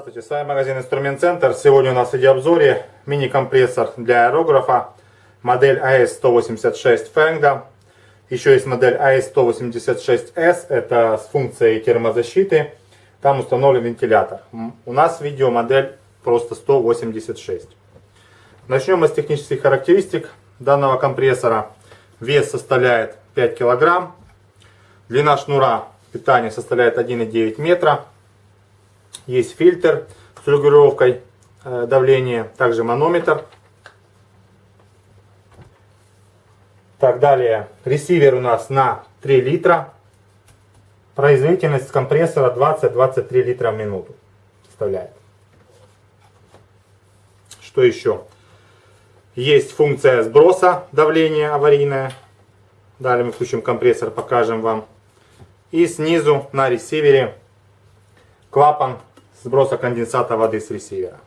Здравствуйте, с вами магазин Инструмент Центр. Сегодня у нас в видеообзоре мини-компрессор для аэрографа модель AS186 Fengda. Еще есть модель AS186S, это с функцией термозащиты. Там установлен вентилятор. У нас видео модель просто 186. Начнем мы с технических характеристик данного компрессора. Вес составляет 5 килограмм. Длина шнура питания составляет 1,9 метра. Есть фильтр с регулировкой э, давления, также манометр. Так, далее, ресивер у нас на 3 литра. Производительность компрессора 20-23 литра в минуту составляет. Что еще? Есть функция сброса давления аварийная. Далее мы включим компрессор, покажем вам. И снизу на ресивере клапан сброса конденсата воды с ресивера.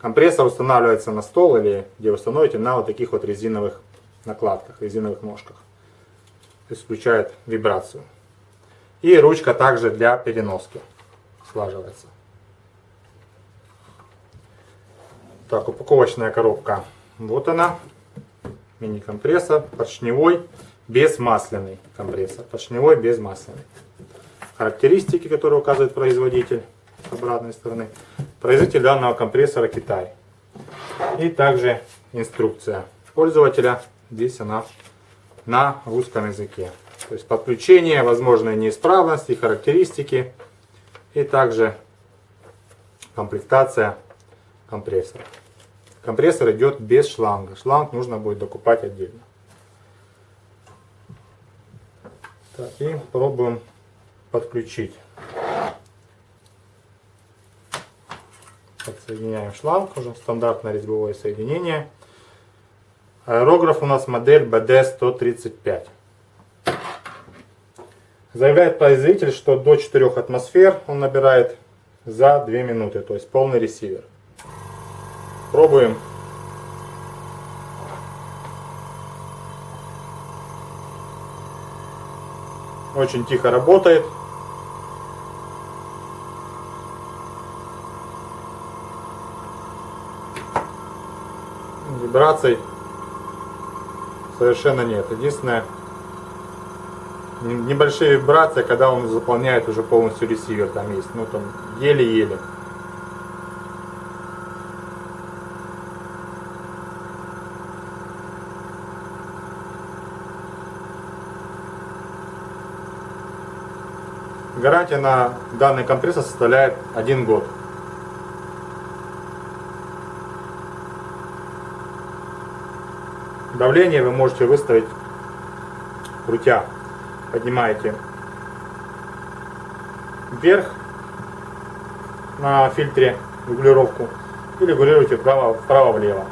Компрессор устанавливается на стол или где вы установите на вот таких вот резиновых накладках, резиновых ножках. Включает вибрацию. И ручка также для переноски слаживается. Так, упаковочная коробка. Вот она. Мини-компрессор, поршневой, безмасляный компрессор. Поршневой, безмасляный. Характеристики, которые указывает производитель с обратной стороны. Производитель данного компрессора Китай. И также инструкция пользователя. Здесь она на русском языке. То есть подключение, возможные неисправности, характеристики и также комплектация компрессора. Компрессор идет без шланга. Шланг нужно будет докупать отдельно. Так, и пробуем подключить. Подсоединяем шланг, уже стандартное резьбовое соединение. Аэрограф у нас модель BD135. Заявляет производитель, что до 4 атмосфер он набирает за 2 минуты, то есть полный ресивер. Пробуем. Очень тихо работает. Вибраций совершенно нет. Единственное, небольшие вибрации, когда он заполняет уже полностью ресивер, там есть, ну там еле-еле. Гарантия на данный компрессор составляет один год. Давление вы можете выставить крутя. Поднимаете вверх на фильтре регулировку и регулируете вправо-влево.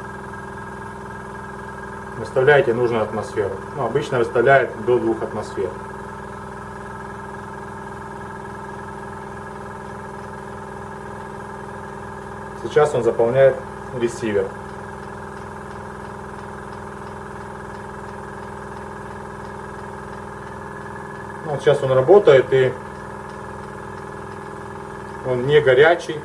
Выставляете нужную атмосферу. Ну, обычно выставляет до 2 атмосфер. Сейчас он заполняет ресивер. Ну, вот сейчас он работает и он не горячий.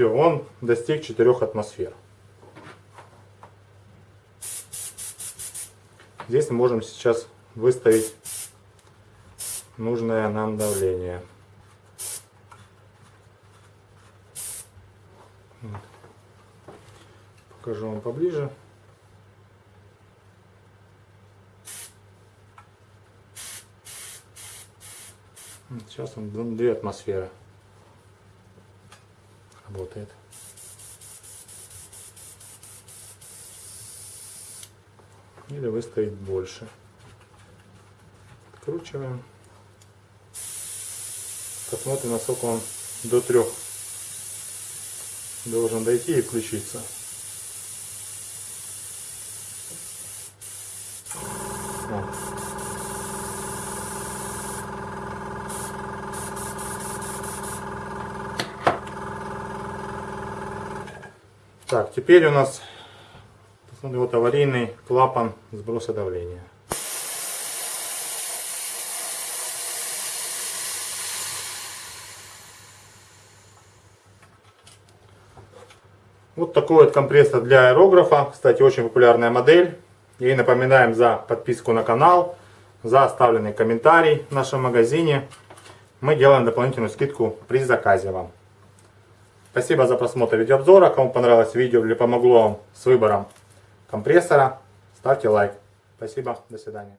Все, он достиг 4 атмосфер. Здесь мы можем сейчас выставить нужное нам давление. Покажу вам поближе. Сейчас он 2 атмосферы работает. или выставить больше. Откручиваем. Посмотрим, насколько он до трех должен дойти и включиться. Вот. Так, теперь у нас вот аварийный клапан сброса давления. Вот такой вот компрессор для аэрографа. Кстати, очень популярная модель. И напоминаем за подписку на канал, за оставленный комментарий в нашем магазине. Мы делаем дополнительную скидку при заказе вам. Спасибо за просмотр видеообзора. Кому понравилось видео или помогло вам с выбором компрессора, ставьте лайк. Спасибо, до свидания.